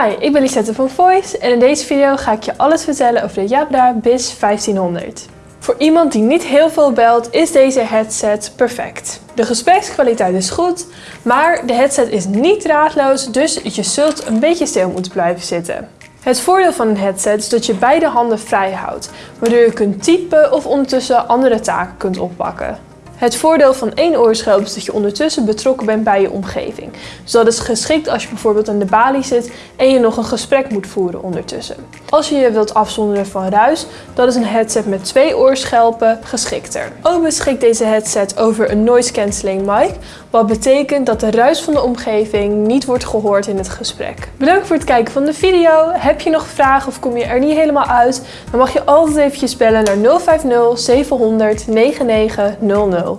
Hi, ik ben Lisette van Voice en in deze video ga ik je alles vertellen over de Jabra BIS 1500. Voor iemand die niet heel veel belt is deze headset perfect. De gesprekskwaliteit is goed, maar de headset is niet draadloos, dus je zult een beetje stil moeten blijven zitten. Het voordeel van een headset is dat je beide handen vrij houdt, waardoor je kunt typen of ondertussen andere taken kunt oppakken. Het voordeel van één oorschelp is dat je ondertussen betrokken bent bij je omgeving. Dus dat is geschikt als je bijvoorbeeld aan de balie zit en je nog een gesprek moet voeren ondertussen. Als je je wilt afzonderen van ruis, dan is een headset met twee oorschelpen geschikter. Ook beschikt deze headset over een noise cancelling mic, wat betekent dat de ruis van de omgeving niet wordt gehoord in het gesprek. Bedankt voor het kijken van de video. Heb je nog vragen of kom je er niet helemaal uit, dan mag je altijd eventjes bellen naar 050 700 9900.